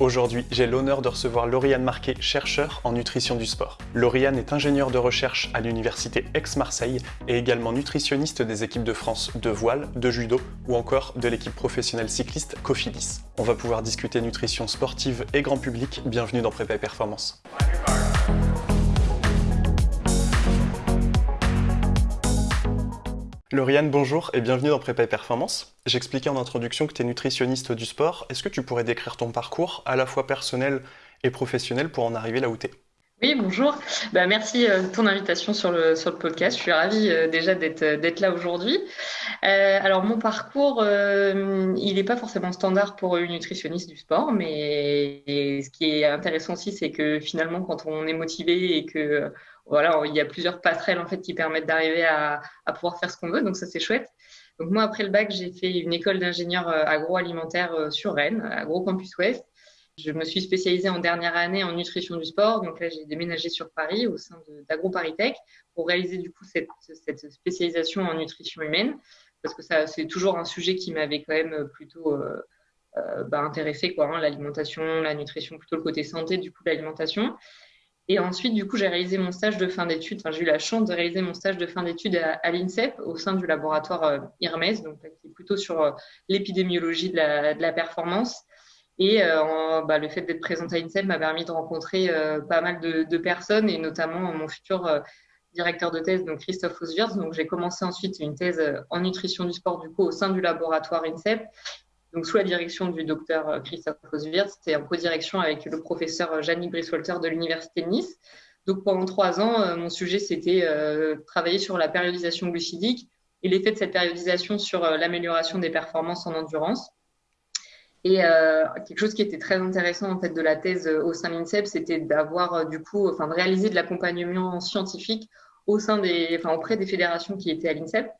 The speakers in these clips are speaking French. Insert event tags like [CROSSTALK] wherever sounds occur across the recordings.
Aujourd'hui, j'ai l'honneur de recevoir Lauriane Marquet, chercheur en nutrition du sport. Lauriane est ingénieure de recherche à l'université Aix-Marseille et également nutritionniste des équipes de France de voile, de judo ou encore de l'équipe professionnelle cycliste Cofidis. On va pouvoir discuter nutrition sportive et grand public. Bienvenue dans Prépa Performance. Lauriane, bonjour et bienvenue dans Prépa et Performance. J'expliquais en introduction que tu es nutritionniste du sport. Est-ce que tu pourrais décrire ton parcours, à la fois personnel et professionnel, pour en arriver là où tu es oui, bonjour. Bah, merci euh, de ton invitation sur le, sur podcast. Je suis ravie euh, déjà d'être euh, là aujourd'hui. alors, mon parcours, il n'est pas forcément standard pour une nutritionniste du sport, mais ce qui est intéressant aussi, c'est que finalement, quand on est motivé et que voilà, il y a plusieurs passerelles en fait qui permettent d'arriver à, pouvoir faire ce qu'on veut, donc ça c'est chouette. Donc moi après le bac, j'ai fait une école d'ingénieur euh, agroalimentaire euh, sur Rennes, Agro Campus Ouest. Je me suis spécialisée en dernière année en nutrition du sport, donc là j'ai déménagé sur Paris au sein d'AgroParisTech pour réaliser du coup cette, spécialisation en nutrition humaine, parce que ça c'est toujours un sujet qui m'avait quand même plutôt euh, bah, intéressé quoi, hein, l'alimentation, la nutrition, plutôt le côté santé du coup l'alimentation. Et ensuite, du coup, j'ai réalisé mon stage de fin d'études. Enfin, j'ai eu la chance de réaliser mon stage de fin d'études à, l'INSEP au sein du laboratoire euh, IRMES, donc qui est plutôt sur euh, l'épidémiologie de la, performance. Et euh, bah, le fait d'être présente à l'INSEP m'a permis de rencontrer pas mal de, personnes, et notamment mon futur directeur de thèse, donc Christophe Oswirth. Donc, j'ai commencé ensuite une thèse en nutrition du sport, du coup, au sein du laboratoire INSEP donc sous la direction du docteur euh, Christophe Oswirth, c'était en co-direction avec le professeur euh, Janine Briswalter de l'Université de Nice. Donc pendant trois ans, euh, mon sujet, c'était travailler sur la périodisation glucidique et l'effet de cette périodisation sur l'amélioration des performances en endurance. Et quelque chose qui était très intéressant en fait de la thèse au sein de l'INSEP, c'était d'avoir du coup, enfin de réaliser de l'accompagnement scientifique au sein des, enfin auprès des fédérations qui étaient à l'INSEP.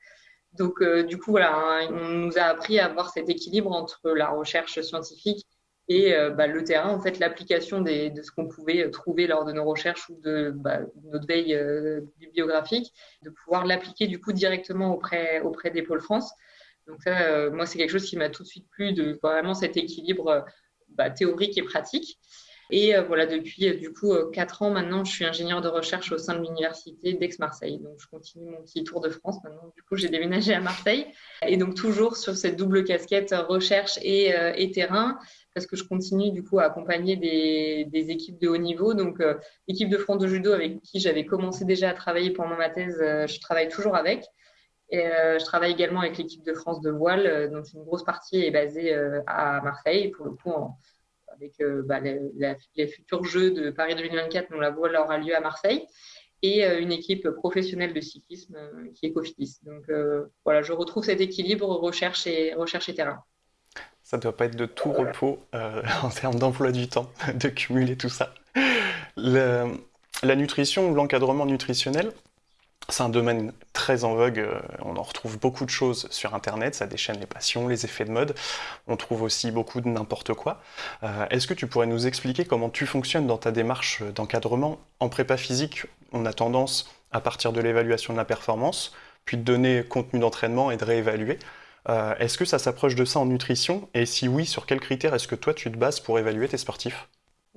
Donc, euh, du coup, voilà, hein, on nous a appris à avoir cet équilibre entre la recherche scientifique et euh, bah, le terrain, en fait, l'application de ce qu'on pouvait trouver lors de nos recherches ou de bah, notre veille euh, bibliographique, de pouvoir l'appliquer du coup directement auprès, auprès des pôles France. Donc ça, moi, c'est quelque chose qui m'a tout de suite plu, de vraiment cet équilibre bah, théorique et pratique. Et euh, voilà, depuis euh, du coup euh, quatre ans maintenant, je suis ingénieur de recherche au sein de l'université d'Aix-Marseille. Donc, je continue mon petit tour de France maintenant. Du coup, j'ai déménagé à Marseille. Et donc, toujours sur cette double casquette recherche et, terrain, parce que je continue du coup à accompagner des, équipes de haut niveau. Donc, l'équipe de France de judo avec qui j'avais commencé déjà à travailler pendant ma thèse, je travaille toujours avec. Et je travaille également avec l'équipe de France de voile, donc une grosse partie est basée à Marseille, pour le coup en, avec euh, bah, les, futurs Jeux de Paris 2024, dont la voile aura lieu à Marseille, et euh, une équipe professionnelle de cyclisme euh, qui est Cofidis. Donc voilà, je retrouve cet équilibre recherche et, recherche et terrain. Ça ne doit pas être de tout repos [LAUGHS] en termes d'emploi du temps, de cumuler tout ça. la nutrition ou l'encadrement nutritionnel, c'est un domaine très en vogue, euh, on en retrouve beaucoup de choses sur Internet, ça déchaîne les passions, les effets de mode, on trouve aussi beaucoup de n'importe quoi. Euh, est-ce que tu pourrais nous expliquer comment tu fonctionnes dans ta démarche d'encadrement En prépa physique, on a tendance, à partir de l'évaluation de la performance, puis de donner contenu d'entraînement et de réévaluer. Euh, est-ce que ça s'approche de ça en nutrition? Et si oui, sur quels critères est-ce que toi tu te bases pour évaluer tes sportifs?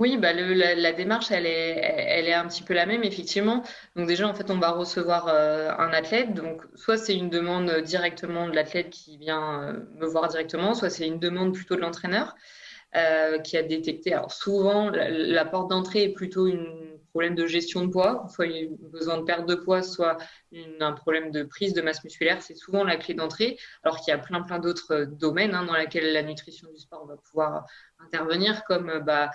Oui, bah la, démarche, elle est, un petit peu la même, effectivement. Donc déjà, en fait, on va recevoir euh, un athlète. Donc, soit c'est une demande directement de l'athlète qui vient euh, me voir directement, soit c'est une demande plutôt de l'entraîneur euh, qui a détecté. Alors souvent, la, porte d'entrée est plutôt un problème de gestion de poids, soit a besoin de perte de poids, soit un problème de prise de masse musculaire. C'est souvent la clé d'entrée, alors qu'il y a plein plein d'autres domaines hein, dans lesquels la nutrition du sport va pouvoir intervenir, comme bah,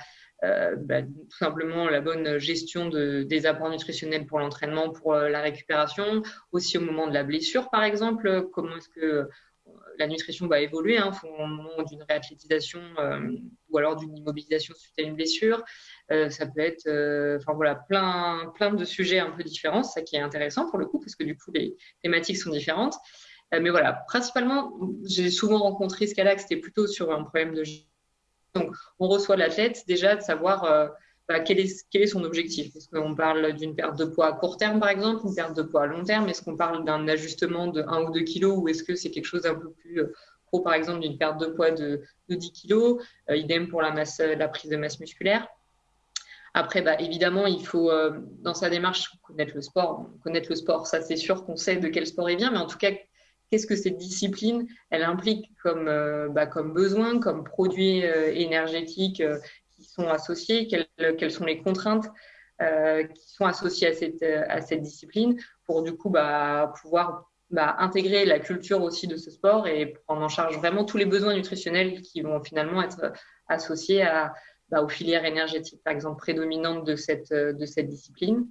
euh, bah, tout simplement la bonne gestion de, des apports nutritionnels pour l'entraînement, pour euh, la récupération, aussi au moment de la blessure par exemple, comment est-ce que euh, la nutrition va évoluer hein, au moment d'une réathlétisation ou alors d'une immobilisation suite à une blessure. ça peut être, enfin voilà, plein, plein de sujets un peu différents, ça qui est intéressant pour le coup, parce que du coup les thématiques sont différentes. mais voilà, principalement, j'ai souvent rencontré ce cas-là, que c'était plutôt sur un problème de donc, on reçoit l'athlète déjà de savoir euh, bah, quel, est, son objectif? Est-ce qu'on parle d'une perte de poids à court terme, par exemple, une perte de poids à long terme? Est-ce qu'on parle d'un ajustement de 1 ou 2 kilos ou est-ce que c'est quelque chose d'un peu plus euh, pro, par exemple, d'une perte de poids de, 10 kg. idem pour la, masse, la prise de masse musculaire. Après, bah, évidemment, il faut, dans sa démarche, connaître le sport. Connaître le sport, ça, c'est sûr qu'on sait de quel sport il vient, mais en tout cas, qu'est-ce que cette discipline, elle implique comme, bah, besoin, comme produit énergétique sont associés, quelles, sont les contraintes qui sont associées à cette, discipline pour du coup bah, pouvoir bah, intégrer la culture aussi de ce sport et prendre en charge vraiment tous les besoins nutritionnels qui vont finalement être associés à, bah, aux filières énergétiques, par exemple, prédominantes de cette, discipline.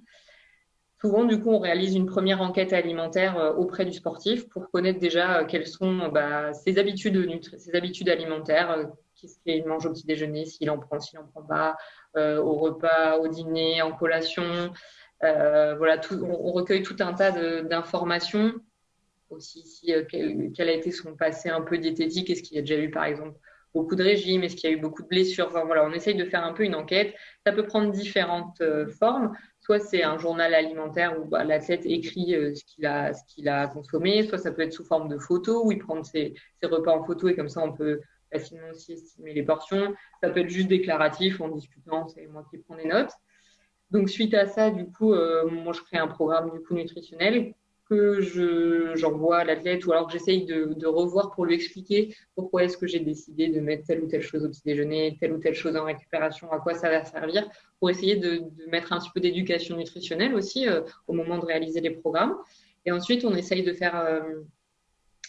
Souvent, du coup, on réalise une première enquête alimentaire euh, auprès du sportif pour connaître déjà euh, quelles sont bah, ses, habitudes, ses habitudes alimentaires, euh, qu'est-ce mange au petit déjeuner, s'il en prend, s'il n'en prend pas, au repas, au dîner, en collation. voilà, tout, on, recueille tout un tas d'informations aussi si, quel, a été son passé un peu diététique, est-ce qu'il y a déjà eu par exemple beaucoup de régimes Est-ce qu'il y a eu beaucoup de blessures enfin, voilà, On essaye de faire un peu une enquête. Ça peut prendre différentes euh, formes. Soit c'est un journal alimentaire où bah, l'athlète écrit euh, ce qu'il a, qu'il a consommé, soit ça peut être sous forme de photos où il prend ses, repas en photo et comme ça on peut facilement aussi estimer les portions. Ça peut être juste déclaratif en discutant, c'est moi qui prends des notes. Donc suite à ça, du coup, euh, moi je crée un programme du coup nutritionnel que j'envoie à l'athlète ou alors que j'essaye de, revoir pour lui expliquer pourquoi est-ce que j'ai décidé de mettre telle ou telle chose au petit déjeuner, telle ou telle chose en récupération, à quoi ça va servir, pour essayer de, mettre un petit peu d'éducation nutritionnelle aussi euh, au moment de réaliser les programmes. Et ensuite, on essaye de faire euh,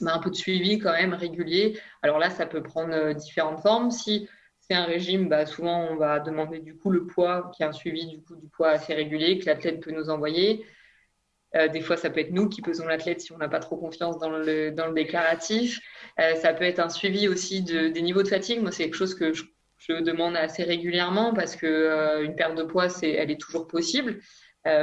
bah, un peu de suivi quand même régulier. Alors là, ça peut prendre euh, différentes formes. Si c'est un régime, bah, souvent on va demander du coup le poids, qui est un suivi du coup du poids assez régulier que l'athlète peut nous envoyer. Euh, des fois, ça peut être nous qui pesons l'athlète si on n'a pas trop confiance dans le, dans le déclaratif. Euh, ça peut être un suivi aussi de, des niveaux de fatigue. Moi, c'est quelque chose que je, demande assez régulièrement parce que euh, une perte de poids, c'est, elle est toujours possible,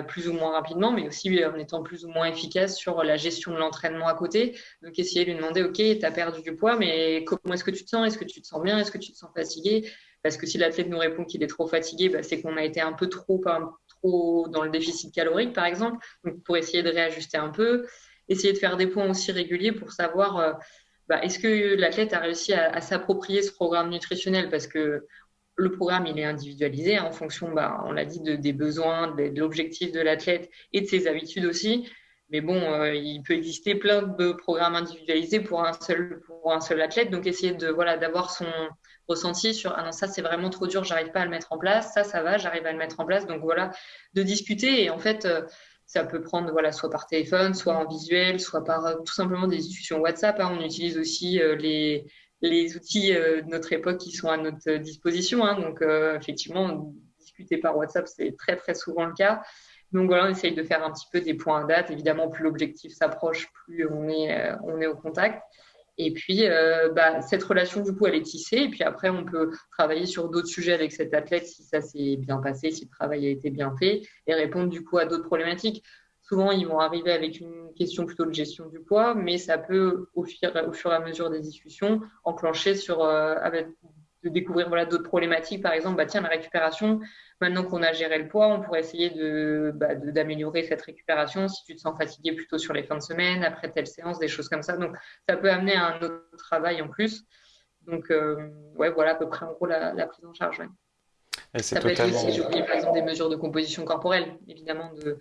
plus ou moins rapidement, mais aussi en étant plus ou moins efficace sur la gestion de l'entraînement à côté. Donc, essayer de lui demander, OK, tu as perdu du poids, mais comment est-ce que tu te sens? Est-ce que tu te sens bien? Est-ce que tu te sens fatigué? Parce que si l'athlète nous répond qu'il est trop fatigué, bah, c'est qu'on a été un peu trop, dans le déficit calorique, par exemple, donc pour essayer de réajuster un peu, essayer de faire des points aussi réguliers pour savoir euh, bah, est-ce que l'athlète a réussi à, s'approprier ce programme nutritionnel? Parce que le programme il est individualisé en fonction, bah, on l'a dit, de, des besoins, de, l'objectif de l'athlète et de ses habitudes aussi. Mais bon, euh, il peut exister plein de programmes individualisés pour un seul, pour un seul athlète. Donc, essayer de voilà d'avoir son, ressenti sur ah non ça c'est vraiment trop dur j'arrive pas à le mettre en place ça ça va j'arrive à le mettre en place donc voilà de discuter et en fait euh, ça peut prendre voilà soit par téléphone soit en visuel soit par euh, tout simplement des discussions WhatsApp hein. on utilise aussi les les outils de notre époque qui sont à notre disposition hein. donc effectivement discuter par WhatsApp c'est très très souvent le cas donc voilà, on essaye de faire un petit peu des points à date. Évidemment, plus l'objectif s'approche, plus on est, on est au contact. Et puis, euh, bah, cette relation, du coup, elle est tissée. Et puis après, on peut travailler sur d'autres sujets avec cet athlète si ça s'est bien passé, si le travail a été bien fait, et répondre, du coup, à d'autres problématiques. Souvent, ils vont arriver avec une question plutôt de gestion du poids, mais ça peut, au fur, au fur et à mesure des discussions, enclencher sur, euh, avec, de découvrir voilà, d'autres problématiques. Par exemple, bah, tiens, la récupération, Maintenant qu'on a géré le poids, on pourrait essayer bah, d'améliorer cette récupération si tu te sens fatigué plutôt sur les fins de semaine, après telle séance, des choses comme ça. Donc, ça peut amener à un autre travail en plus. Donc, euh, ouais, voilà à peu près en gros la, prise en charge. Ça peut être aussi, j'ai par exemple, des mesures de composition corporelle, évidemment, de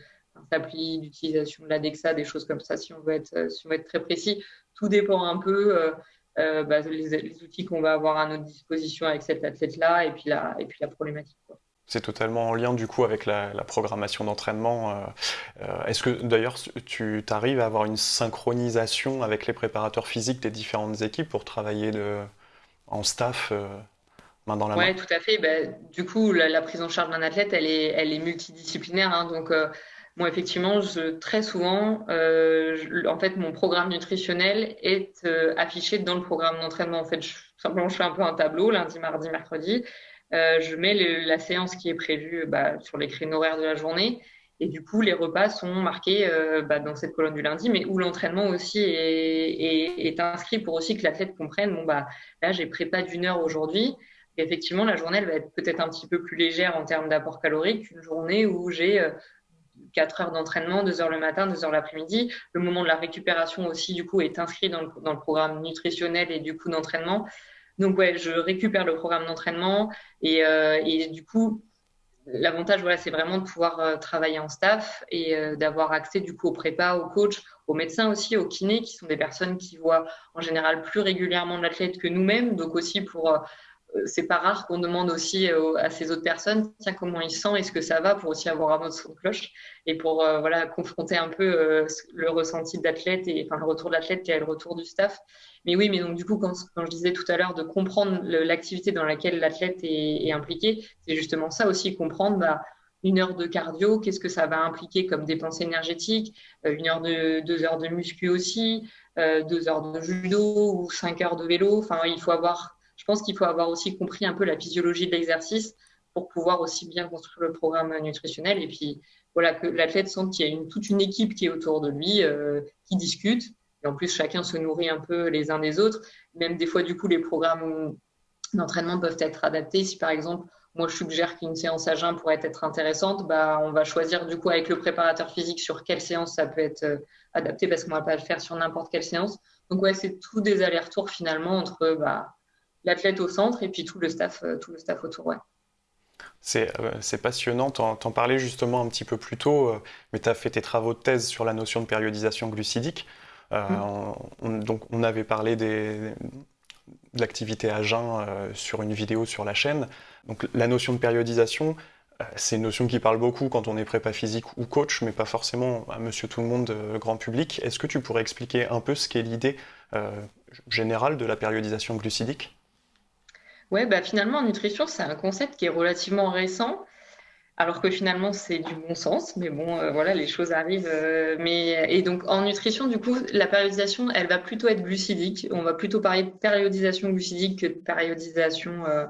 s'applier, d'utilisation de l'ADEXA, des choses comme ça, si on veut être, si on veut être très précis. Tout dépend un peu euh, euh bah, les, outils qu'on va avoir à notre disposition avec cet athlète-là et, puis la, et puis la problématique. C'est totalement en lien du coup avec la, programmation d'entraînement. Euh, euh, est-ce que d'ailleurs tu arrives à avoir une synchronisation avec les préparateurs physiques des différentes équipes pour travailler en staff euh, main dans la main? Oui, tout à fait. Bah, du coup, la, prise en charge d'un athlète, elle est, elle est multidisciplinaire. Hein. donc, moi, effectivement, très souvent, en fait, mon programme nutritionnel est affiché dans le programme d'entraînement. En fait, simplement, je fais un peu un tableau lundi, mardi, mercredi. Euh, je mets la séance qui est prévue bah, sur les créneaux horaires de la journée. Et du coup, les repas sont marqués euh, bah, dans cette colonne du lundi, mais où l'entraînement aussi est, inscrit pour aussi que l'athlète comprenne, bon, bah, là, j'ai prépa d'une heure aujourd'hui. effectivement, la journée, elle va être peut-être un petit peu plus légère en termes d'apport calorique qu'une journée où j'ai euh, 4 heures d'entraînement, 2 heures le matin, 2 heures l'après-midi. Le moment de la récupération aussi, du coup, est inscrit dans le, programme nutritionnel et du coup d'entraînement. Donc, ouais, je récupère le programme d'entraînement et, euh, du coup, l'avantage, voilà, c'est vraiment de pouvoir euh, travailler en staff et euh, d'avoir accès du coup aux prépas, aux coachs, aux médecins aussi, aux kinés, qui sont des personnes qui voient en général plus régulièrement l'athlète que nous-mêmes. Donc aussi pour c'est pas rare qu'on demande aussi euh, à ces autres personnes tiens comment il sent est-ce que ça va pour aussi avoir un mot son cloche et pour euh, voilà confronter un peu le ressenti de l'athlète et enfin le retour de l'athlète et le retour du staff mais oui mais donc du coup quand, quand je disais tout à l'heure de comprendre l'activité dans laquelle l'athlète est, est, impliqué c'est justement ça aussi comprendre bah, une heure de cardio, qu'est-ce que ça va impliquer comme dépense énergétique, une heure de deux heures de muscu aussi, deux heures de judo ou cinq heures de vélo. Enfin, il faut avoir je pense qu'il faut avoir aussi compris un peu la physiologie de l'exercice pour pouvoir aussi bien construire le programme nutritionnel. Et puis, voilà, que l'athlète sente qu'il y a une, toute une équipe qui est autour de lui, euh, qui discute. Et en plus, chacun se nourrit un peu les uns des autres. Même des fois, du coup, les programmes d'entraînement peuvent être adaptés. Si par exemple, moi, je suggère qu'une séance à jeun pourrait être intéressante, bah, on va choisir du coup avec le préparateur physique sur quelle séance ça peut être euh, adapté parce qu'on ne va pas le faire sur n'importe quelle séance. Donc, ouais, c'est tout des allers-retours finalement entre bah, l'athlète au centre et puis tout le staff, euh, tout le staff autour. Ouais. Euh, c'est passionnant, t'en parlais justement un petit peu plus tôt, euh, mais tu as fait tes travaux de thèse sur la notion de périodisation glucidique. Mm. on, donc on avait parlé des, de l'activité à jeun sur une vidéo sur la chaîne. Donc la notion de périodisation, c'est une notion qui parle beaucoup quand on est prépa physique ou coach, mais pas forcément à monsieur tout le monde, grand public. Est-ce que tu pourrais expliquer un peu ce qu'est l'idée générale de la périodisation glucidique? Ouais, bah finalement, en nutrition, c'est un concept qui est relativement récent, alors que finalement, c'est du bon sens. Mais bon, euh, voilà, les choses arrivent. Euh, mais... Et donc, en nutrition, du coup, la périodisation, elle va plutôt être glucidique. On va plutôt parler de périodisation glucidique que de périodisation euh,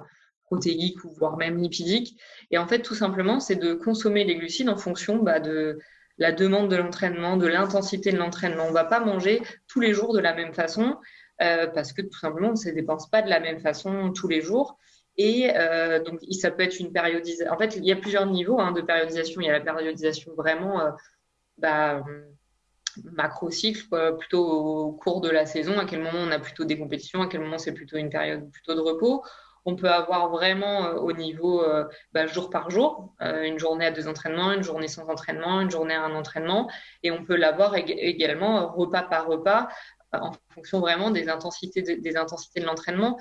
protéique ou voire même lipidique. Et en fait, tout simplement, c'est de consommer les glucides en fonction bah, de la demande de l'entraînement, de l'intensité de l'entraînement. On ne va pas manger tous les jours de la même façon. Euh, parce que tout simplement, on ne se dépense pas de la même façon tous les jours. Et euh, donc, ça peut être une périodisation. En fait, il y a plusieurs niveaux hein, de périodisation. Il y a la périodisation vraiment euh, bah, macro-cycle, plutôt au cours de la saison, à quel moment on a plutôt des compétitions, à quel moment c'est plutôt une période plutôt de repos. On peut avoir vraiment au niveau bah, jour par jour, une journée à deux entraînements, une journée sans entraînement, une journée à un entraînement, et on peut l'avoir également repas par repas en fonction vraiment des intensités de, des intensités de l'entraînement.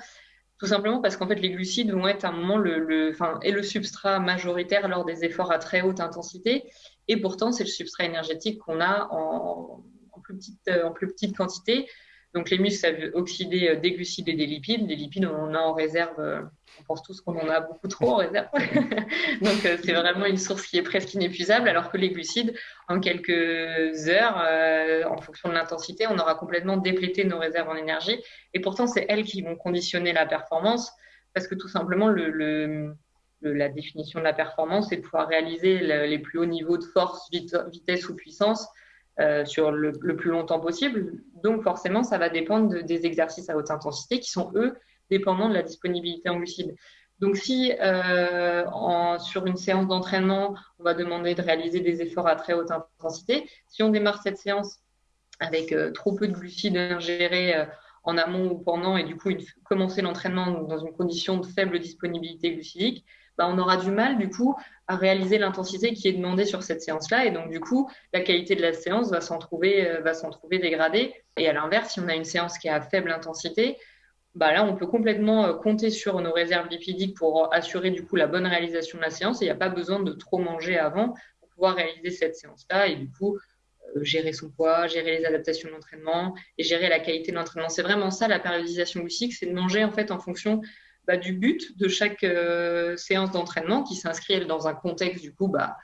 Tout simplement parce qu'en fait, les glucides vont être un moment le, enfin, et le substrat majoritaire lors des efforts à très haute intensité. Et pourtant, c'est le substrat énergétique qu'on a en, plus petite, en plus petite quantité. Donc les muscles, ça veut oxyder euh, des glucides et des lipides. Des lipides, on en a en réserve, euh, on pense tous qu'on en a beaucoup trop en réserve. [LAUGHS] Donc euh, c'est vraiment une source qui est presque inépuisable, alors que les glucides, en quelques heures, en fonction de l'intensité, on aura complètement déplété nos réserves en énergie. Et pourtant, c'est elles qui vont conditionner la performance, parce que tout simplement, le, la définition de la performance, c'est de pouvoir réaliser les plus hauts niveaux de force, vitesse ou puissance euh, sur le, plus longtemps possible. Donc forcément, ça va dépendre des exercices à haute intensité qui sont, eux, dépendants de la disponibilité en glucides. Donc si euh, sur une séance d'entraînement, on va demander de réaliser des efforts à très haute intensité, si on démarre cette séance avec euh, trop peu de glucides ingérés euh, en amont ou pendant, et du coup commencer l'entraînement dans une condition de faible disponibilité glucidique, bah, on aura du mal du coup à réaliser l'intensité qui est demandée sur cette séance-là. Et donc, du coup, la qualité de la séance va s'en trouver, va s'en trouver dégradée. Et à l'inverse, si on a une séance qui est à faible intensité, bah là, on peut complètement euh, compter sur nos réserves lipidiques pour assurer du coup la bonne réalisation de la séance. Il n'y a pas besoin de trop manger avant pour pouvoir réaliser cette séance-là. Et du coup, euh, gérer son poids, gérer les adaptations de l'entraînement et gérer la qualité de l'entraînement. C'est vraiment ça la périodisation glucique, c'est de manger en fait en fonction bah, du but de chaque euh, séance d'entraînement qui s'inscrit dans un contexte du coup bah,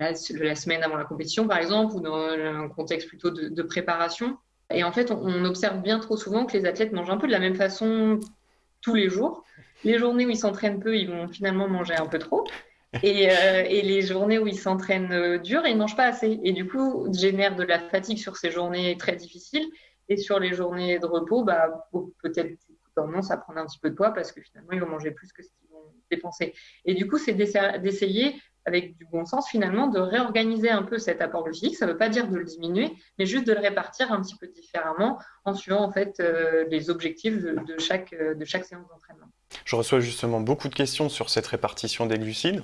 la, semaine avant la compétition par exemple ou dans un contexte plutôt de préparation. Et en fait, on, observe bien trop souvent que les athlètes mangent un peu de la même façon tous les jours. Les journées où ils s'entraînent peu, ils vont finalement manger un peu trop. Et, euh, les journées où ils s'entraînent euh, dur, ils ne mangent pas assez. Et du coup, génère de la fatigue sur ces journées très difficiles. Et sur les journées de repos, bah, peut-être tendance à prendre un petit peu de poids parce que finalement, ils vont manger plus que ce qu'ils vont dépenser. Et du coup, c'est d'essayer avec du bon sens finalement, de réorganiser un peu cet apport glucidique. Ça ne veut pas dire de le diminuer, mais juste de le répartir un petit peu différemment en suivant en fait euh, les objectifs de, chaque, de chaque séance d'entraînement. Je reçois justement beaucoup de questions sur cette répartition des glucides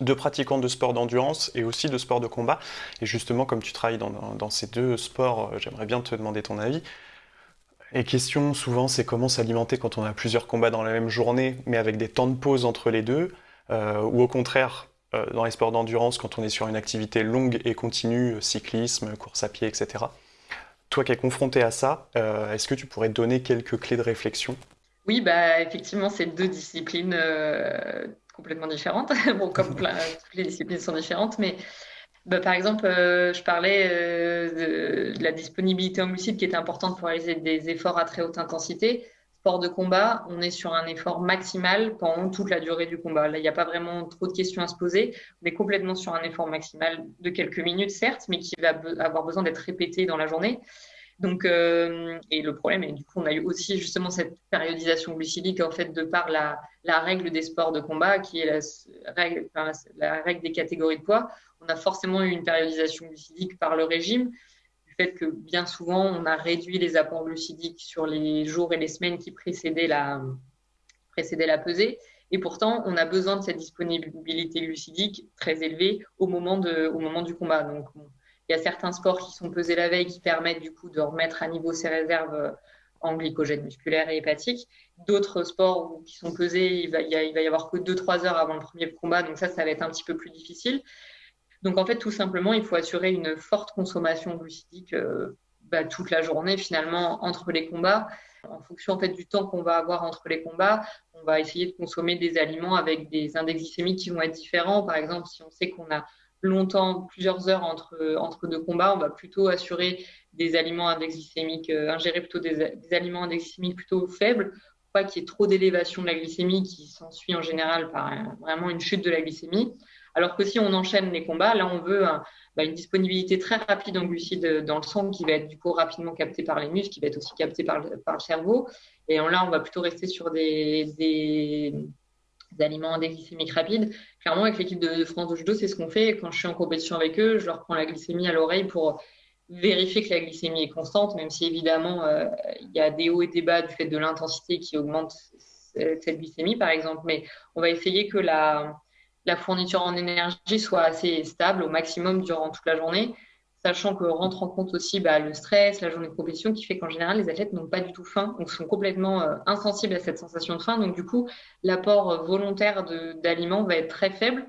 de pratiquants de sport d'endurance et aussi de sport de combat. Et justement, comme tu travailles dans, ces deux sports, euh, j'aimerais bien te demander ton avis. Et question souvent, c'est comment s'alimenter quand on a plusieurs combats dans la même journée, mais avec des temps de pause entre les deux, euh, ou au contraire, euh, dans les sports d'endurance, quand on est sur une activité longue et continue, cyclisme, course à pied, etc. Toi qui es confronté à ça, est-ce que tu pourrais donner quelques clés de réflexion? Oui, bah, effectivement, c'est deux disciplines complètement différentes. [LAUGHS] bon, comme toutes les disciplines sont différentes, mais bah, par exemple, euh, je parlais euh, de, la disponibilité en glucides qui était importante pour réaliser des efforts à très haute intensité. De combat, on est sur un effort maximal pendant toute la durée du combat. Là, il n'y a pas vraiment trop de questions à se poser. On est complètement sur un effort maximal de quelques minutes, certes, mais qui va avoir besoin d'être répété dans la journée. Donc, euh, et le problème, et du coup, on a eu aussi justement cette périodisation glucidique, en fait, de par la, règle des sports de combat, qui est la règle, la règle des catégories de poids. On a forcément eu une périodisation glucidique par le régime, fait que bien souvent, on a réduit les apports glucidiques sur les jours et les semaines qui précédaient la, précédaient la pesée. Et pourtant, on a besoin de cette disponibilité glucidique très élevée au moment, de, au moment du combat. Donc, il y a certains sports qui sont pesés la veille qui permettent du coup de remettre à niveau ses réserves euh, en glycogène musculaire et hépatique. D'autres sports qui sont pesés, il va, il va y avoir que 2-3 heures avant le premier combat, donc ça, ça va être un petit peu plus difficile. Donc en fait, tout simplement, il faut assurer une forte consommation glucidique euh, bah, toute la journée finalement entre les combats. En fonction en fait du temps qu'on va avoir entre les combats, on va essayer de consommer des aliments avec des index glycémiques qui vont être différents. Par exemple, si on sait qu'on a longtemps, plusieurs heures entre, deux combats, on va plutôt assurer des aliments index glycémiques, euh, ingérer plutôt des, aliments index glycémiques plutôt faibles, pour pas qu'il y ait trop d'élévation de la glycémie qui s'ensuit en général par vraiment une chute de la glycémie. Alors que si on enchaîne les combats, là on veut bah, une disponibilité très rapide en glucides dans le sang qui va être du coup rapidement capté par les muscles, qui va être aussi capté par le, cerveau. Et là on va plutôt rester sur des, des d'aliments glycémiques rapides. Clairement, avec l'équipe de, France de judo, c'est ce qu'on fait. Quand je suis en compétition avec eux, je leur prends la glycémie à l'oreille pour vérifier que la glycémie est constante, même si évidemment euh, il y a des hauts et des bas du fait de l'intensité qui augmente cette glycémie, par exemple. Mais on va essayer que la, la fourniture en énergie soit assez stable au maximum durant toute la journée sachant que rentre en compte aussi bah, le stress, la journée de compétition, qui fait qu'en général, les athlètes n'ont pas du tout faim, donc sont complètement euh, insensibles à cette sensation de faim. Donc du coup, l'apport euh, volontaire d'aliments va être très faible.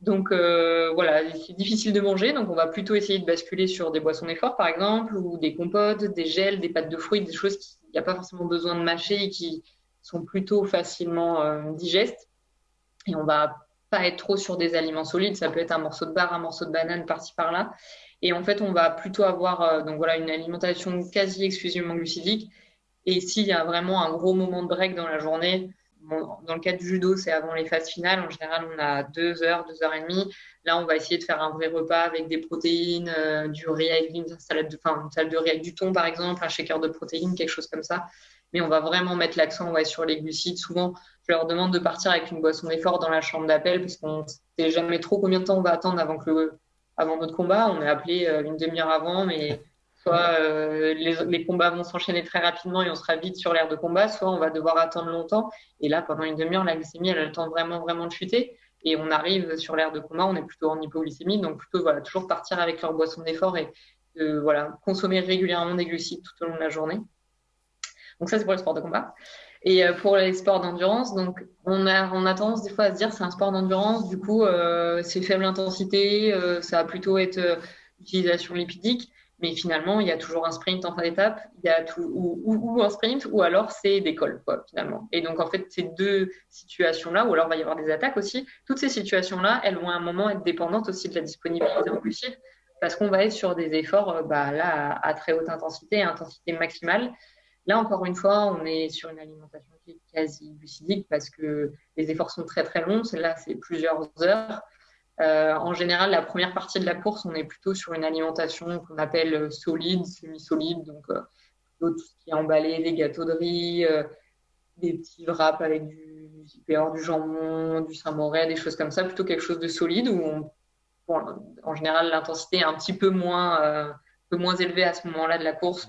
Donc euh, voilà, c'est difficile de manger, donc on va plutôt essayer de basculer sur des boissons d'effort, par exemple, ou des compotes, des gels, des pâtes de fruits, des choses qu'il n'y a pas forcément besoin de mâcher et qui sont plutôt facilement digestes. Et on va pas être trop sur des aliments solides, ça peut être un morceau de bar, un morceau de banane par-ci par-là. Et en fait, on va plutôt avoir euh, donc voilà, une alimentation quasi exclusivement glucidique. Et s'il y a vraiment un gros moment de break dans la journée, dans le cas du judo, c'est avant les phases finales. En général, on a deux heures, deux heures et demie. Là, on va essayer de faire un vrai repas avec des protéines, euh, du riz avec une salade de, enfin, une salade de riz avec du thon, par exemple, un shaker de protéines, quelque chose comme ça. On va vraiment mettre l'accent sur les glucides. Souvent, je leur demande de partir avec une boisson d'effort dans la chambre d'appel parce qu'on ne sait jamais trop combien de temps on va attendre avant que avant notre combat. On est appelé euh, une demi-heure avant, mais soit euh, les, combats vont s'enchaîner très rapidement et on sera vite sur l'aire de combat, soit on va devoir attendre longtemps. Et là, pendant une demi-heure, la glycémie, elle a le temps vraiment, vraiment de chuter. Et on arrive sur l'aire de combat, on est plutôt en hypoglycémie, donc plutôt voilà, toujours partir avec leur boisson d'effort et voilà, consommer régulièrement des glucides tout au long de la journée. Donc ça, c'est pour le sport de combat. Et euh, pour les sports d'endurance, donc on a, on a tendance des fois à se dire c'est un sport d'endurance, du coup euh, c'est faible intensité, euh, ça va plutôt être utilisation lipidique, mais finalement il y a toujours un sprint en fin d'étape, il y a ou, un sprint, ou alors c'est des cols quoi finalement. Et donc en fait ces deux situations-là, ou alors il va y avoir des attaques aussi, toutes ces situations-là, elles vont à un moment être dépendantes aussi de la disponibilité en glucides, parce qu'on va être sur des efforts bah, là à, à très haute intensité, intensité maximale. Là, encore une fois, on est sur une alimentation qui est quasi glucidique parce que les efforts sont très très longs. Là, c'est plusieurs heures. Euh, en général, la première partie de la course, on est plutôt sur une alimentation qu'on appelle solide, semi-solide, donc euh, tout ce qui est emballé, des gâteaux de riz, euh, des petits wraps avec du du du jambon, du Saint-Mauré, des choses comme ça, plutôt quelque chose de solide où en général l'intensité est un petit peu moins, euh, peu moins élevée à ce moment-là de la course.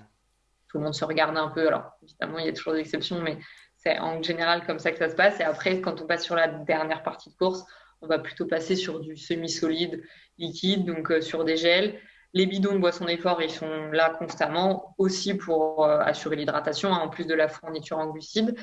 Tout le monde se regarde un peu. Alors évidemment, il y a toujours des exceptions, mais c'est en général comme ça que ça se passe. Et après, quand on passe sur la dernière partie de course, on va plutôt passer sur du semi-solide, liquide, donc euh, sur des gels. Les bidons de boissons d'effort, ils sont là constamment, aussi pour euh, assurer l'hydratation, hein, en plus de la fourniture en glucides.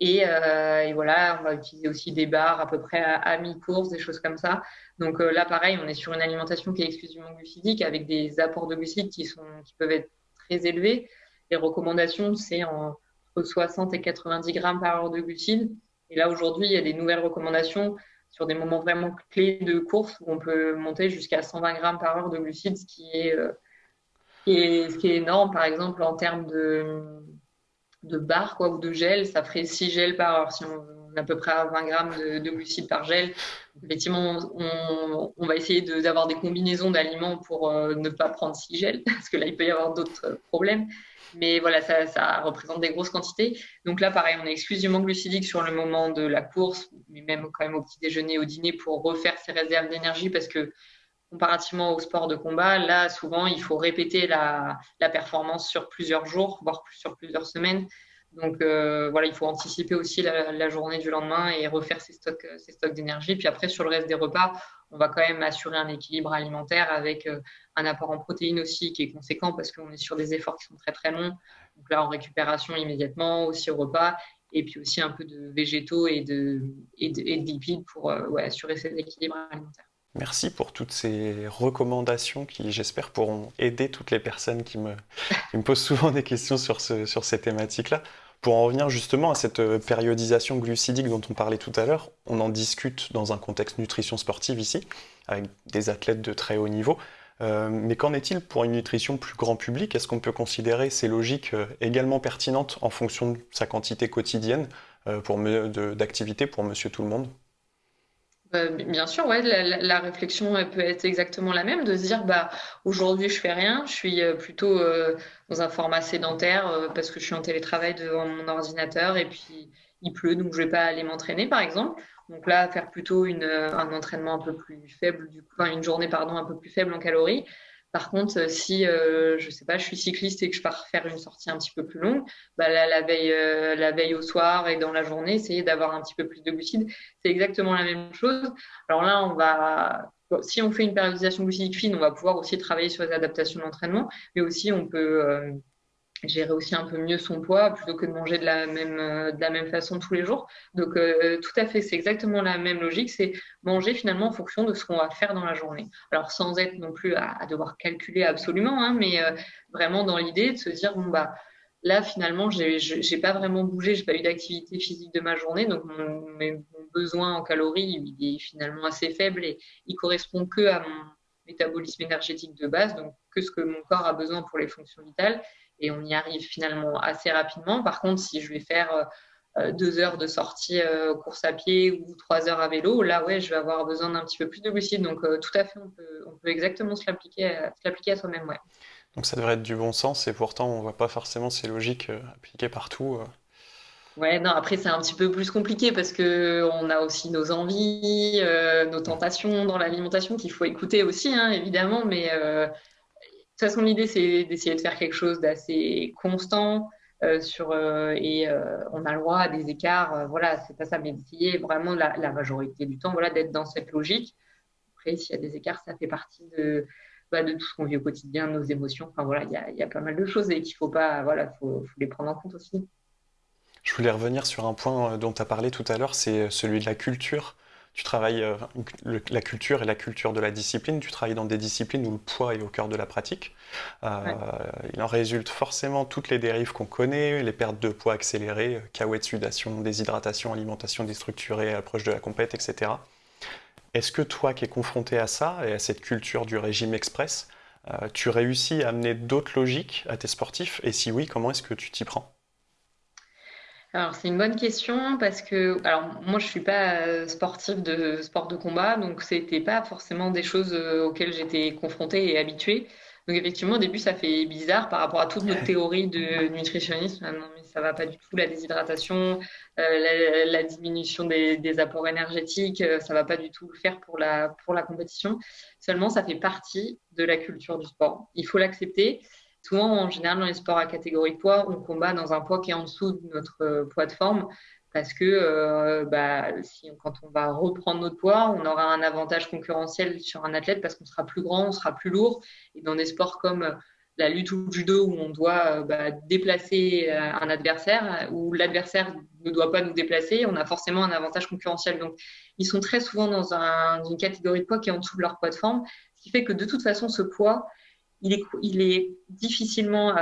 Euh, et, voilà, on va utiliser aussi des barres à peu près à, mi-course, des choses comme ça. Donc là, pareil, on est sur une alimentation qui est exclusivement glucidique, avec des apports de glucides qui, sont, qui peuvent être très élevés. Les recommandations, c'est entre 60 et 90 grammes par heure de glucides. Et là, aujourd'hui, il y a des nouvelles recommandations sur des moments vraiment clés de course où on peut monter jusqu'à 120 grammes par heure de glucides, ce qui est, euh, ce qui est énorme. Par exemple, en termes de, de barres quoi, ou de gel, ça ferait 6 gels par heure. Si on, est à peu près à 20 grammes de, glucides par gel, effectivement, on, on va essayer d'avoir des combinaisons d'aliments pour euh, ne pas prendre 6 gels, [LAUGHS] parce que là, il peut y avoir d'autres problèmes. Mais voilà, ça, représente des grosses quantités. Donc là, pareil, on est exclusivement glucidique sur le moment de la course, mais même quand même au petit déjeuner, au dîner, pour refaire ses réserves d'énergie, parce que comparativement au sport de combat, là, souvent, il faut répéter la performance sur plusieurs jours, voire sur plusieurs semaines. Donc euh, voilà, il faut anticiper aussi la, journée du lendemain et refaire ses stocks, ses stocks d'énergie. Puis après, sur le reste des repas, on va quand même assurer un équilibre alimentaire avec euh, un apport en protéines aussi qui est conséquent parce qu'on est sur des efforts qui sont très très longs. Donc là, en récupération immédiatement, aussi au repas, et puis aussi un peu de végétaux et de, et de, lipides pour euh, assurer cet équilibre alimentaire. Merci pour toutes ces recommandations qui, j'espère, pourront aider toutes les personnes qui me, posent souvent des questions sur, ce, sur ces thématiques-là. Pour en revenir justement à cette euh, périodisation glucidique dont on parlait tout à l'heure, on en discute dans un contexte nutrition sportive ici, avec des athlètes de très haut niveau. Euh, mais qu'en est-il pour une nutrition plus grand public? Est-ce qu'on peut considérer ces logiques euh, également pertinentes en fonction de sa quantité quotidienne d'activité pour monsieur tout le monde? euh, bien sûr, ouais, la, réflexion peut être exactement la même, de se dire bah aujourd'hui je fais rien, je suis euh, plutôt euh, dans un format sédentaire parce que je suis en télétravail devant mon ordinateur et puis il pleut donc je vais pas aller m'entraîner par exemple. Donc là faire plutôt une, un entraînement un peu plus faible, du coup, enfin, une journée pardon un peu plus faible en calories par contre, euh, si euh, je sais pas, je suis cycliste et que je pars faire une sortie un petit peu plus longue, bah la veille, euh, la veille au soir et dans la journée, essayer d'avoir un petit peu plus de glucides, c'est exactement la même chose. Alors là, on va, si on fait une périodisation glucidique fine, on va pouvoir aussi travailler sur les adaptations d'entraînement, mais aussi on peut gérer aussi un peu mieux son poids plutôt que de manger de la même, euh, de la même façon tous les jours. Donc, euh, tout à fait, c'est exactement la même logique, c'est manger finalement en fonction de ce qu'on va faire dans la journée. Alors, sans être non plus à, devoir calculer absolument, hein, mais euh, vraiment dans l'idée de se dire, bon, bah, là, finalement, j'ai pas vraiment bougé, j'ai pas eu d'activité physique de ma journée, donc mon, mon, besoin en calories, il est finalement assez faible et il correspond que à mon métabolisme énergétique de base, donc que ce que mon corps a besoin pour les fonctions vitales et on y arrive finalement assez rapidement. Par contre, si je vais faire euh, euh, deux heures de sortie euh, course à pied ou trois heures à vélo, là, ouais, je vais avoir besoin d'un petit peu plus de glucides. Donc, tout à fait, on peut, on peut exactement se l'appliquer à, soi-même. Ouais. Donc, ça devrait être du bon sens et pourtant, on ne voit pas forcément ces logiques appliquées partout. Ouais, non, après, c'est un petit peu plus compliqué parce que on a aussi nos envies, nos tentations dans l'alimentation qu'il faut écouter aussi, hein, évidemment, mais toute façon, l'idée, c'est d'essayer de faire quelque chose d'assez constant euh, sur, euh, et euh, on a le droit à des écarts. voilà, c'est pas ça, mais d'essayer vraiment la, majorité du temps voilà, d'être dans cette logique. Après, s'il y a des écarts, ça fait partie de, bah, de tout ce qu'on vit au quotidien, nos émotions. Enfin, voilà, il y a, pas mal de choses et qu'il faut pas, voilà, faut les prendre en compte aussi. Je voulais revenir sur un point dont tu as parlé tout à l'heure, c'est celui de la culture tu travailles euh, la culture et la culture de la discipline, tu travailles dans des disciplines où le poids est au cœur de la pratique. Euh, il en résulte forcément toutes les dérives qu'on connaît, les pertes de poids accélérées, de sudation, déshydratation, alimentation déstructurée, approche de la compète, etc. Est-ce que toi qui es confronté à ça et à cette culture du régime express, euh, tu réussis à amener d'autres logiques à tes sportifs? Et si oui, comment est-ce que tu t'y prends? Alors, c'est une bonne question parce que, alors, moi, je suis pas euh, sportive de sport de combat, donc c'était pas forcément des choses euh, auxquelles j'étais confrontée et habituée. Donc effectivement, au début, ça fait bizarre par rapport à toute notre [LAUGHS] théorie de nutritionnisme. Ah non, mais ça va pas du tout, la déshydratation, euh, la, diminution des, apports énergétiques, ça va pas du tout le faire pour la, pour la compétition. Seulement, ça fait partie de la culture du sport. Il faut l'accepter. Souvent, en général, dans les sports à catégorie de poids, on combat dans un poids qui est en dessous de notre euh, poids de forme parce que euh, bah, quand on va reprendre notre poids, on aura un avantage concurrentiel sur un athlète parce qu'on sera plus grand, on sera plus lourd. Et dans des sports comme euh, la lutte ou le judo où on doit bah, déplacer un adversaire, où l'adversaire ne doit pas nous déplacer, on a forcément un avantage concurrentiel. Donc, ils sont très souvent dans une catégorie de poids qui est en dessous de leur poids de forme, ce qui fait que de toute façon, ce poids, il est, il est difficilement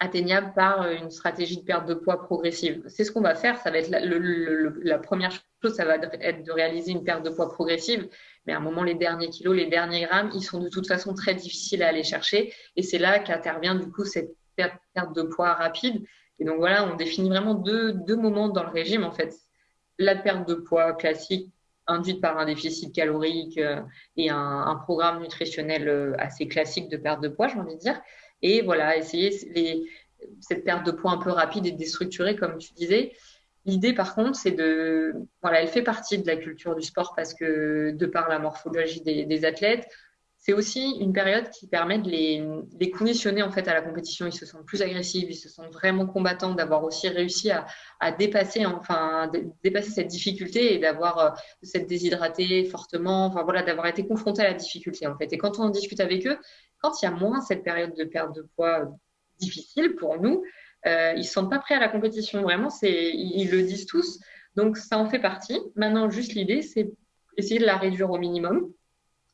atteignable par euh, une stratégie de perte de poids progressive. C'est ce qu'on va faire. Ça va être la, la, première chose, ça va être de réaliser une perte de poids progressive. Mais à un moment, les derniers kilos, les derniers grammes, ils sont de toute façon très difficiles à aller chercher. Et c'est là qu'intervient du coup cette perte de poids rapide. Et donc voilà, on définit vraiment deux, deux moments dans le régime en fait. La perte de poids classique induite par un déficit calorique euh, et un, programme nutritionnel euh, assez classique de perte de poids, j'ai envie de dire. Et voilà, essayer cette perte de poids un peu rapide et déstructurée, comme tu disais. L'idée, par contre, c'est de. Voilà, elle fait partie de la culture du sport parce que, de par la morphologie des athlètes, c'est aussi une période qui permet de les, conditionner en fait à la compétition. Ils se sentent plus agressifs, ils se sentent vraiment combattants, d'avoir aussi réussi à, dépasser, enfin, dépasser cette difficulté et d'avoir euh, s'être déshydraté fortement, enfin voilà, d'avoir été confronté à la difficulté en fait. Et quand on en discute avec eux, quand il y a moins cette période de perte de poids difficile pour nous, euh, ils ne se sentent pas prêts à la compétition. Vraiment, c'est, ils, le disent tous. Donc, ça en fait partie. Maintenant, juste l'idée, c'est essayer de la réduire au minimum.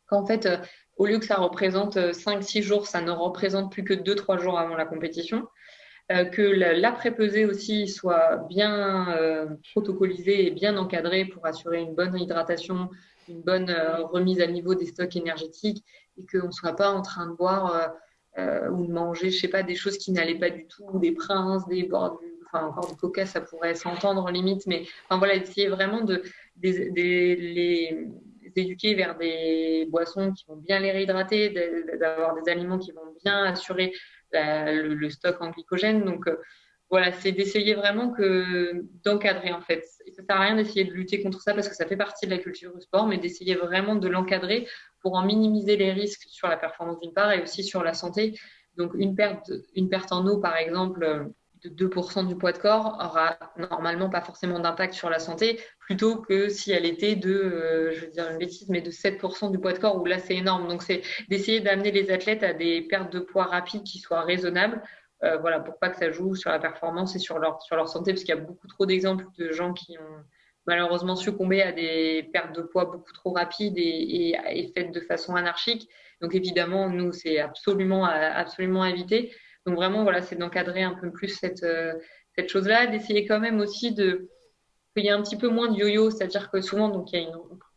Qu'en fait, euh, au lieu que ça représente 5-6 euh, jours, ça ne représente plus que 2-3 jours avant la compétition. Euh, que l'après-pesée aussi soit bien euh, protocolisé et bien encadré pour assurer une bonne hydratation, une bonne euh, remise à niveau des stocks énergétiques et qu'on ne soit pas en train de boire ou de manger, je sais pas, des choses qui n'allaient pas du tout, des princes, des bords enfin encore du coca, ça pourrait s'entendre limite, mais enfin voilà, essayer vraiment de les, éduquer vers des boissons qui vont bien les réhydrater, d'avoir des aliments qui vont bien assurer le, stock en glycogène. Donc euh, voilà, c'est d'essayer vraiment que d'encadrer en fait. ça sert à rien d'essayer de lutter contre ça parce que ça fait partie de la culture du sport, mais d'essayer vraiment de l'encadrer pour en minimiser les risques sur la performance d'une part et aussi sur la santé. Donc une perte, une perte en eau par exemple de 2% du poids de corps aura normalement pas forcément d'impact sur la santé, plutôt que si elle était de, euh, je veux dire une bêtise, mais de 7% du poids de corps, où là c'est énorme. Donc c'est d'essayer d'amener les athlètes à des pertes de poids rapides qui soient raisonnables, euh, voilà, pour pas que ça joue sur la performance et sur leur, sur leur santé, parce qu'il y a beaucoup trop d'exemples de gens qui ont malheureusement succombé à des pertes de poids beaucoup trop rapides et, et, faites de façon anarchique. Donc évidemment, nous, c'est absolument, absolument à éviter. Donc vraiment, voilà, c'est d'encadrer un peu plus cette, euh, cette chose-là, d'essayer quand même aussi de qu'il y ait un petit peu moins de yo-yo, c'est-à-dire que souvent, donc il y a une,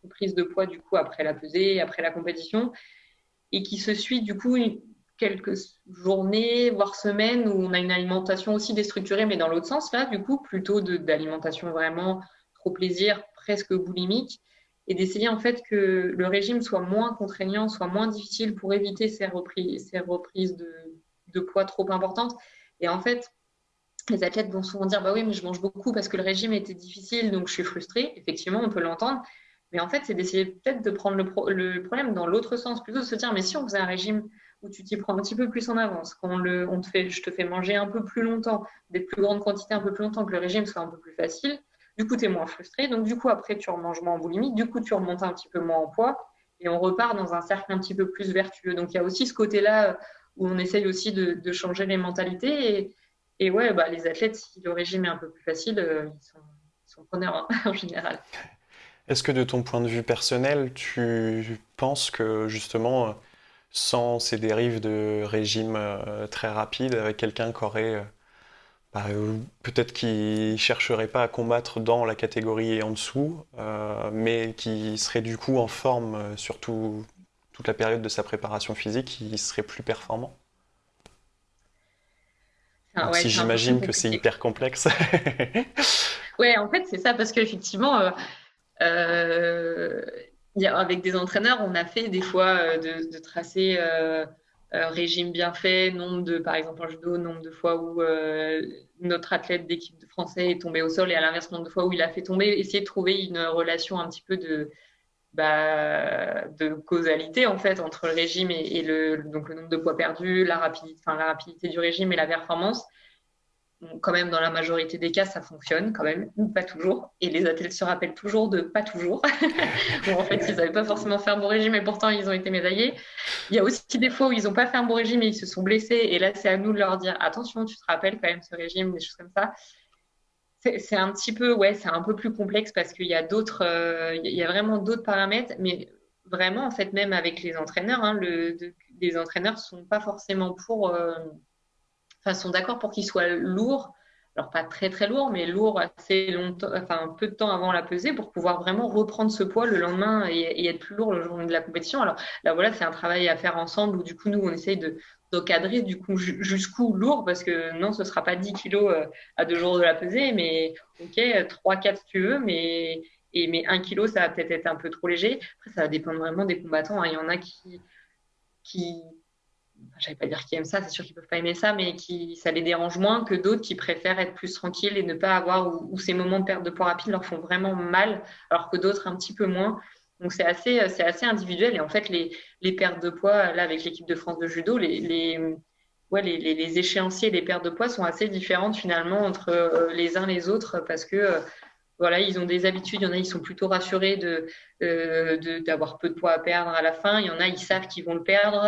prise de poids du coup après la pesée, après la compétition, et qui se suit du coup quelques journées, voire semaines, où on a une alimentation aussi déstructurée, mais dans l'autre sens, là, du coup, plutôt d'alimentation vraiment trop plaisir, presque boulimique, et d'essayer en fait que le régime soit moins contraignant, soit moins difficile pour éviter ces reprises, ces reprises de, de poids trop importante. Et en fait, les athlètes vont souvent dire bah oui, mais je mange beaucoup parce que le régime était difficile, donc je suis frustrée. Effectivement, on peut l'entendre. Mais en fait, c'est d'essayer peut-être de prendre le, problème dans l'autre sens, plutôt de se dire mais si on faisait un régime où tu t'y prends un petit peu plus en avance, quand le, on te fait, je te fais manger un peu plus longtemps, des plus grandes quantités un peu plus longtemps, que le régime soit un peu plus facile, du coup, tu es moins frustré. Donc, du coup, après, tu remanges moins en boulimie, du coup, tu remontes un petit peu moins en poids et on repart dans un cercle un petit peu plus vertueux. Donc, il y a aussi ce côté-là où on essaye aussi de, changer les mentalités. Et, ouais, bah, les athlètes, si le régime est un peu plus facile, euh, ils, sont, preneurs hein, [LAUGHS] en général. Est-ce que de ton point de vue personnel, tu penses que justement, sans ces dérives de régime euh, très rapide, avec quelqu'un qui aurait euh, bah, peut-être qui chercherait pas à combattre dans la catégorie en dessous, mais qui serait du coup en forme, surtout toute la période de sa préparation physique, il serait plus performant ah Si j'imagine que c'est hyper complexe. [LAUGHS] ouais, en fait, c'est ça, parce qu'effectivement, euh, euh, avec des entraîneurs, on a fait des fois euh, de, tracer régime bien fait, nombre de, par exemple en judo, nombre de fois où notre athlète d'équipe de français est tombé au sol et à l'inverse, nombre de fois où il a fait tomber, essayer de trouver une relation un petit peu de, bah, de causalité en fait entre le régime et, le, donc le nombre de poids perdus, la rapidité, enfin, la rapidité du régime et la performance. quand même, dans la majorité des cas, ça fonctionne quand même, pas toujours. Et les athlètes se rappellent toujours de pas toujours. [LAUGHS] bon, en fait, ils n'avaient pas forcément fait un bon régime et pourtant ils ont été médaillés. Il y a aussi des fois où ils n'ont pas fait un bon régime et ils se sont blessés. Et là, c'est à nous de leur dire attention, tu te rappelles quand même ce régime, des choses comme ça c'est un petit peu, ouais, c'est un peu plus complexe parce qu'il y a d'autres, euh, il y a vraiment d'autres paramètres, mais vraiment, en fait, même avec les entraîneurs, hein, le, les entraîneurs sont pas forcément pour, euh, enfin, sont d'accord pour qu'ils soient lourds, alors pas très très lourds, mais lourds assez longtemps, enfin, peu de temps avant la pesée pour pouvoir vraiment reprendre ce poids le lendemain et, et être plus lourd le jour de la compétition. Alors là, voilà, c'est un travail à faire ensemble où du coup, nous, on essaye de, d'encadrer du coup jusqu'où lourd parce que non ce sera pas 10 kilos euh, à deux jours de la pesée mais ok 3 4 si tu veux mais et mais 1 kilo ça va peut-être être un peu trop léger après ça va dépendre vraiment des combattants hein. il y en a qui qui j'allais pas dire qui aiment ça c'est sûr qu'ils peuvent pas aimer ça mais qui ça les dérange moins que d'autres qui préfèrent être plus tranquilles et ne pas avoir ou ces moments de perte de poids rapide leur font vraiment mal alors que d'autres un petit peu moins donc c'est assez, c'est assez individuel. Et en fait, les, les pertes de poids, là, avec l'équipe de France de judo, les, les, ouais, les, les, échéanciers des pertes de poids sont assez différentes finalement entre euh, les uns les autres parce que euh, voilà, ils ont des habitudes. Il y en a, ils sont plutôt rassurés de, euh, d'avoir peu de poids à perdre à la fin. Il y en a, ils savent qu'ils vont le perdre.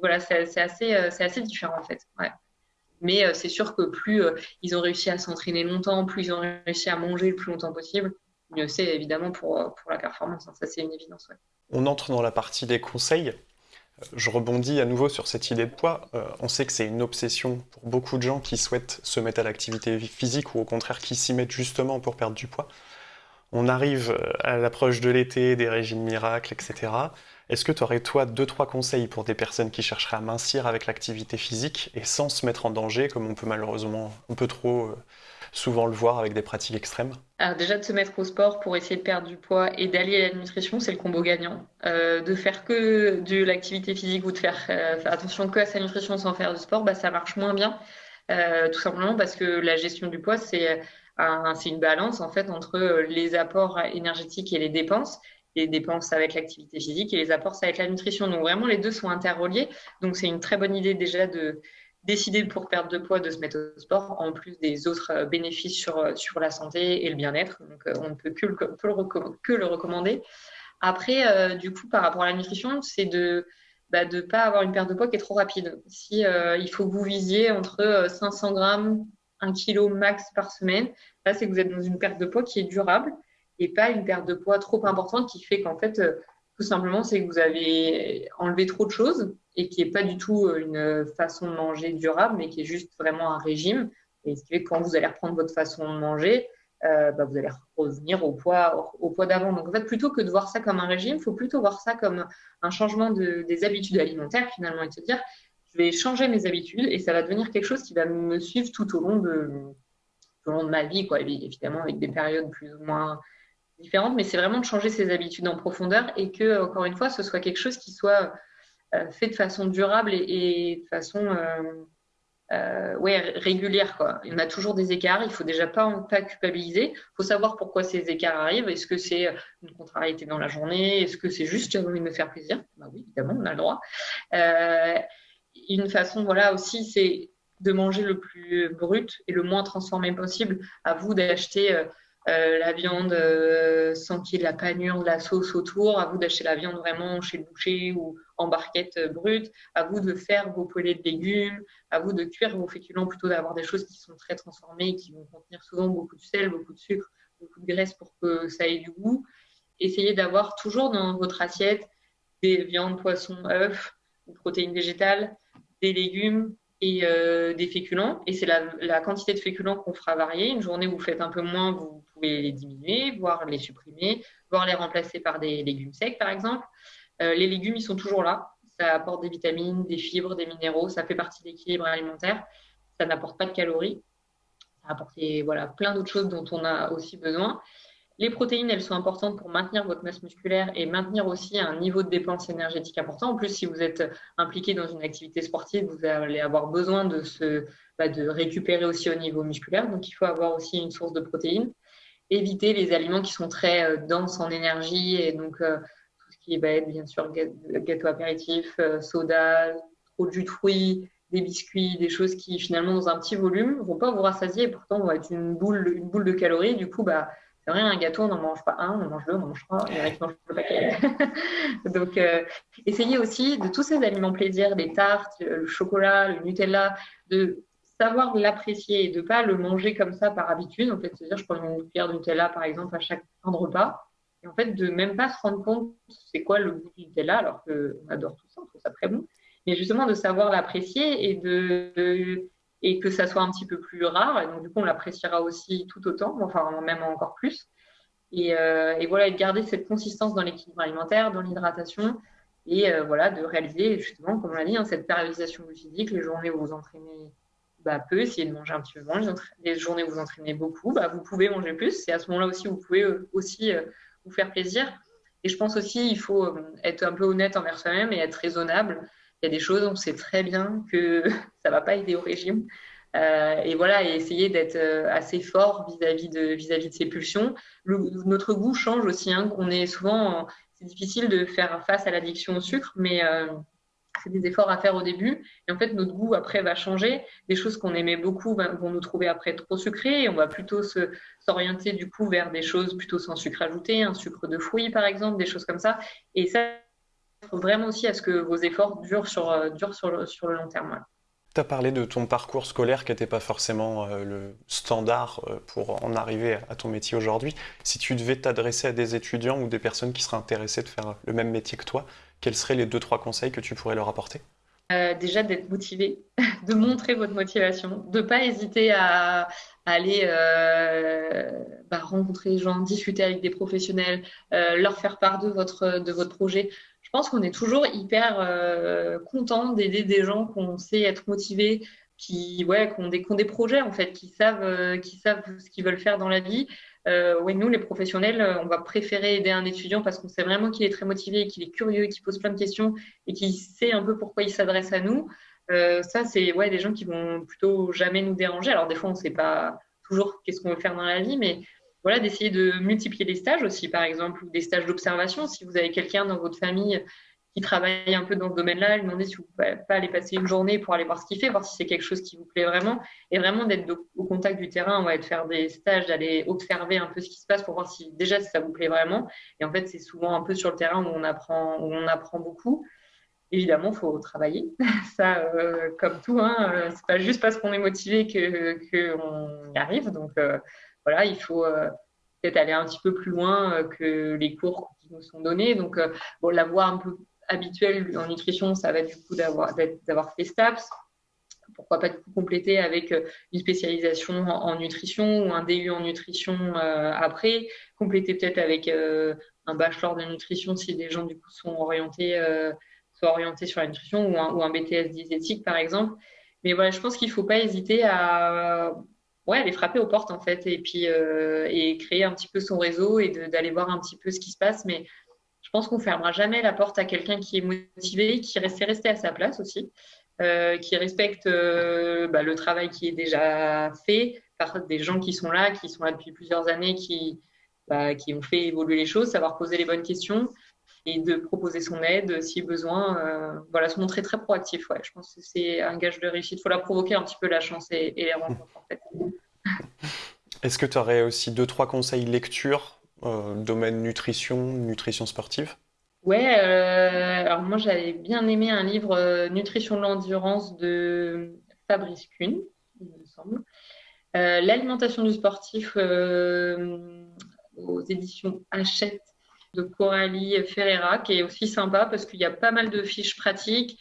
voilà, c'est, assez, assez différent en fait. Mais c'est sûr que plus ils ont réussi à s'entraîner longtemps, plus ils ont réussi à manger le plus longtemps possible, c'est évidemment pour, pour la performance. Hein. Ça, c'est une évidence. On entre dans la partie des conseils. Euh, je rebondis à nouveau sur cette idée de poids. Euh, on sait que c'est une obsession pour beaucoup de gens qui souhaitent se mettre à l'activité physique ou au contraire qui s'y mettent justement pour perdre du poids. On arrive euh, à l'approche de l'été, des régimes miracles, etc. Est-ce que tu aurais, toi, deux, trois conseils pour des personnes qui chercheraient à mincir avec l'activité physique et sans se mettre en danger, comme on peut malheureusement, on peut trop souvent le voir avec des pratiques extrêmes Alors déjà de se mettre au sport pour essayer de perdre du poids et d'allier la nutrition, c'est le combo gagnant. Euh, de faire que de l'activité physique ou de faire, euh, attention que à sa nutrition sans faire du sport, bah, ça marche moins bien. Euh, tout simplement parce que la gestion du poids, c'est c'est une balance en fait entre les apports énergétiques et les dépenses les dépenses avec l'activité physique et les apports avec la nutrition. Donc vraiment, les deux sont interreliés. Donc c'est une très bonne idée déjà de, décider pour perdre de poids de se mettre au sport, en plus des autres euh, bénéfices sur, euh, sur la santé et le bien-être. Donc, euh, on ne peut que le, que le recommander. Après, du coup, par rapport à la nutrition, c'est de ne bah, pas avoir une perte de poids qui est trop rapide. Si il faut que vous visiez entre 500 grammes, 1 kg max par semaine, là, c'est que vous êtes dans une perte de poids qui est durable et pas une perte de poids trop importante qui fait qu'en fait, tout simplement, c'est que vous avez enlevé trop de choses et qui n'est pas du tout euh, une façon de manger durable, mais qui est juste vraiment un régime. Et ce qui fait que quand vous allez reprendre votre façon de manger, euh, bah, vous allez revenir au poids, au poids d'avant. Donc en fait, plutôt que de voir ça comme un régime, il faut plutôt voir ça comme un changement de, des habitudes alimentaires finalement et se dire, je vais changer mes habitudes et ça va devenir quelque chose qui va me suivre tout au long de, tout au long de ma vie, quoi. évidemment avec des périodes plus ou moins différentes, mais c'est vraiment de changer ses habitudes en profondeur et que, encore une fois, ce soit quelque chose qui soit euh, fait de façon durable et, de façon euh, euh, ouais, régulière. Quoi. Il y a toujours des écarts, il faut déjà pas, pas culpabiliser. Il faut savoir pourquoi ces écarts arrivent. Est-ce que c'est une contrariété dans la journée? Est-ce que c'est juste j'ai envie de me faire plaisir? Bah Oui, évidemment, on a le droit. une façon, voilà, aussi, c'est de manger le plus brut et le moins transformé possible. À vous d'acheter la viande euh, sans qu'il y ait de la panure, de la sauce autour. À vous d'acheter la viande vraiment chez le boucher ou en barquette euh, brute. À vous de faire vos poêlées de légumes. À vous de cuire vos féculents plutôt d'avoir des choses qui sont très transformées et qui vont contenir souvent beaucoup de sel, beaucoup de sucre, beaucoup de graisse pour que ça ait du goût. Essayez d'avoir toujours dans votre assiette des viandes, poissons, œufs, protéines végétales, des légumes, et euh, des féculents. Et c'est la, quantité de féculents qu'on fera varier. Une journée où vous faites un peu moins, vous pouvez les diminuer, voire les supprimer, voire les remplacer par des légumes secs, par exemple. Euh, les légumes, ils sont toujours là. Ça apporte des vitamines, des fibres, des minéraux. Ça fait partie de l'équilibre alimentaire. Ça n'apporte pas de calories. Ça apporte voilà, plein d'autres choses dont on a aussi besoin. Les protéines, elles sont importantes pour maintenir votre masse musculaire et maintenir aussi un niveau de dépense énergétique important. En plus, si vous êtes impliqué dans une activité sportive, vous allez avoir besoin de, se, bah, de récupérer aussi au niveau musculaire. Donc, il faut avoir aussi une source de protéines. Éviter les aliments qui sont très euh, denses en énergie et donc euh, tout ce qui va être bien sûr gâteau apéritif, euh, soda, trop de jus de fruits, des biscuits, des choses qui finalement dans un petit volume vont pas vous rassasier et pourtant vont être une boule, une boule de calories. Du coup, bah, c'est rien, un gâteau, on n'en mange pas un, on en mange deux, on en mange trois, il mange le paquet. [LAUGHS] Donc, euh, essayez aussi de tous ces aliments plaisir, les tartes, le chocolat, le Nutella, de savoir l'apprécier et de ne pas le manger comme ça par habitude. En fait, c'est-à-dire, je prends une cuillère de Nutella, par exemple, à chaque fin de repas. Et en fait, de même pas se rendre compte c'est quoi le goût du Nutella, alors qu'on adore tout ça, on trouve ça très bon. Mais justement, de savoir l'apprécier et de et que ça soit un petit peu plus rare. Et donc, du coup, on l'appréciera aussi tout autant, enfin, même encore plus. Et, euh, et, voilà, et de garder cette consistance dans l'équilibre alimentaire, dans l'hydratation, et euh, voilà, de réaliser justement, comme on l'a dit, hein, cette périodisation physique, les journées où vous entraînez bah, peu, essayez de manger un petit peu moins, les, journées où vous entraînez beaucoup, bah, vous pouvez manger plus. C'est à ce moment-là aussi vous pouvez euh, aussi vous faire plaisir. Et je pense aussi, il faut être un peu honnête envers soi-même et être raisonnable il y a des choses, on sait très bien que [LAUGHS] ça ne va pas aider au régime. Euh, et voilà, et essayer d'être euh, assez fort vis-à-vis de, vis-à-vis de ces pulsions. notre goût change aussi. Hein. On est souvent, c'est difficile de faire face à l'addiction au sucre, mais euh, c'est des efforts à faire au début. Et en fait, notre goût après va changer. Des choses qu'on aimait beaucoup vont nous trouver après trop sucrées. Et on va plutôt s'orienter du coup vers des choses plutôt sans sucre ajouté, un sucre de fruits par exemple, des choses comme ça. Et ça, vraiment aussi à ce que vos efforts durent sur, euh, durent sur, le, sur le long terme. Tu as parlé de ton parcours scolaire qui n'était pas forcément euh, le standard euh, pour en arriver à ton métier aujourd'hui. Si tu devais t'adresser à des étudiants ou des personnes qui seraient intéressées de faire le même métier que toi, quels seraient les deux, trois conseils que tu pourrais leur apporter? Déjà d'être motivé, [LAUGHS] de montrer votre motivation, de ne pas hésiter à, aller bah, rencontrer les gens, discuter avec des professionnels, leur faire part de votre, de votre projet je pense qu'on est toujours hyper euh, content d'aider des gens qu'on sait être motivés, qui, ouais, ont des, projets en fait, qui savent, euh, qui savent ce qu'ils veulent faire dans la vie. Euh, ouais, nous, les professionnels, on va préférer aider un étudiant parce qu'on sait vraiment qu'il est très motivé, qu'il est curieux, qu'il pose plein de questions et qu'il sait un peu pourquoi il s'adresse à nous. ça, c'est ouais, des gens qui vont plutôt jamais nous déranger. Alors des fois, on ne sait pas toujours qu'est-ce qu'on veut faire dans la vie, mais voilà, d'essayer de multiplier les stages aussi, par exemple, ou des stages d'observation. Si vous avez quelqu'un dans votre famille qui travaille un peu dans ce domaine-là, lui demander si vous pouvez pas aller passer une journée pour aller voir ce qu'il fait, voir si c'est quelque chose qui vous plaît vraiment, et vraiment d'être au contact du terrain, ouais, de faire des stages, d'aller observer un peu ce qui se passe pour voir si déjà si ça vous plaît vraiment. Et en fait, c'est souvent un peu sur le terrain où on apprend, où on apprend beaucoup. Évidemment, il faut travailler. [LAUGHS] Ça, euh, comme tout, hein, euh, c'est pas juste parce qu'on est motivé qu'on y arrive. Donc, euh, voilà, il faut euh, peut-être aller un petit peu plus loin euh, que les cours qui nous sont donnés. Donc, euh, bon, la voie un peu habituelle en nutrition, ça va du coup d'avoir, fait STAPS. Pourquoi pas du coup compléter avec une spécialisation en, nutrition ou un DU en nutrition après, compléter peut-être avec un bachelor de nutrition si des gens du coup sont orientés, sont orientés sur la nutrition ou un BTS diététique par exemple. Mais voilà, je pense qu'il ne faut pas hésiter à ouais, aller frapper aux portes en fait et puis euh, et créer un petit peu son réseau et d'aller voir un petit peu ce qui se passe. Mais je pense qu'on fermera jamais la porte à quelqu'un qui est motivé, qui reste resté à sa place aussi, euh, qui respecte euh, bah, le travail qui est déjà fait par des gens qui sont là, qui sont là depuis plusieurs années, qui bah, qui ont fait évoluer les choses, savoir poser les bonnes questions et de proposer son aide si besoin. Voilà, se montrer très proactif. Ouais, je pense que c'est un gage de réussite. Il faut la provoquer un petit peu la chance et, les rencontres en fait. Est-ce que tu aurais aussi deux, trois conseils lecture, euh, domaine nutrition, nutrition sportive? Ouais, euh, alors moi j'avais bien aimé un livre Nutrition de l'endurance de Fabrice Kuhn, il me semble. L'alimentation du sportif aux éditions Hachette de Coralie Ferreira, qui est aussi sympa parce qu'il y a pas mal de fiches pratiques,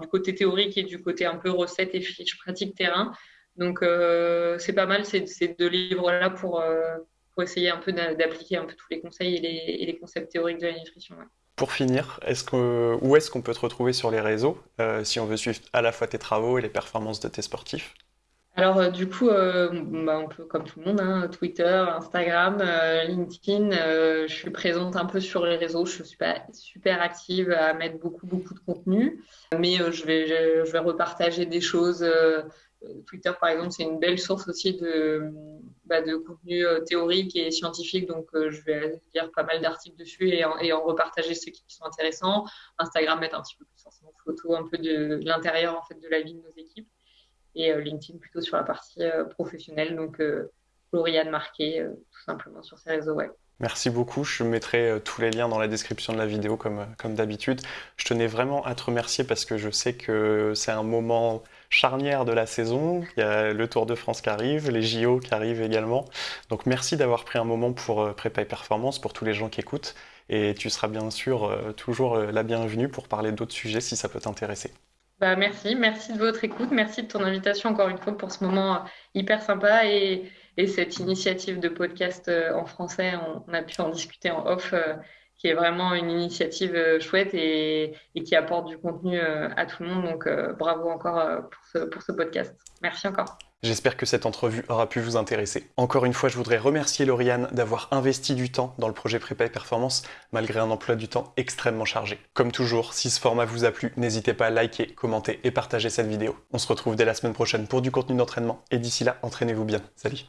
du côté théorique et du côté un peu recette et fiches pratiques terrain. Donc, euh, c'est pas mal ces, deux livres-là pour, euh, pour essayer un peu d'appliquer un peu tous les conseils et les, concepts théoriques de la nutrition. Pour finir, est-ce que, où est-ce qu'on peut te retrouver sur les réseaux euh, si on veut suivre à la fois tes travaux et les performances de tes sportifs? Alors, euh, du coup, euh, bah, un peu comme tout le monde, hein, Twitter, Instagram, LinkedIn, je suis présente un peu sur les réseaux. Je suis pas super active à mettre beaucoup, beaucoup de contenu, mais je, vais, je, vais repartager des choses. Twitter, par exemple, c'est une belle source aussi de, bah, de contenu théorique et scientifique, donc je vais lire pas mal d'articles dessus et en, repartager ceux qui sont intéressants. Instagram, mettre un petit peu plus forcément photo un peu de, l'intérieur en fait de la vie de nos équipes et euh, LinkedIn plutôt sur la partie euh, professionnelle. Donc, euh, Marquet, tout simplement sur ses réseaux web. Merci beaucoup. Je mettrai tous les liens dans la description de la vidéo comme, comme d'habitude. Je tenais vraiment à te remercier parce que je sais que c'est un moment charnière de la saison. Il y a le Tour de France qui arrive, les JO qui arrivent également. Donc merci d'avoir pris un moment pour Prépa et Performance, pour tous les gens qui écoutent. Et tu seras bien sûr toujours la bienvenue pour parler d'autres sujets si ça peut t'intéresser. Bah, merci, merci de votre écoute, merci de ton invitation encore une fois pour ce moment euh, hyper sympa et, cette initiative de podcast euh, en français. On, a pu en discuter en off, euh, qui est vraiment une initiative chouette et, qui apporte du contenu à tout le monde. Donc bravo encore pour ce podcast. Merci encore. J'espère que cette entrevue aura pu vous intéresser. Encore une fois, je voudrais remercier Lauriane d'avoir investi du temps dans le projet Prépa et Performance, malgré un emploi du temps extrêmement chargé. Comme toujours, si ce format vous a plu, n'hésitez pas à liker, commenter et partager cette vidéo. On se retrouve dès la semaine prochaine pour du contenu d'entraînement, et d'ici là, entraînez-vous bien. Salut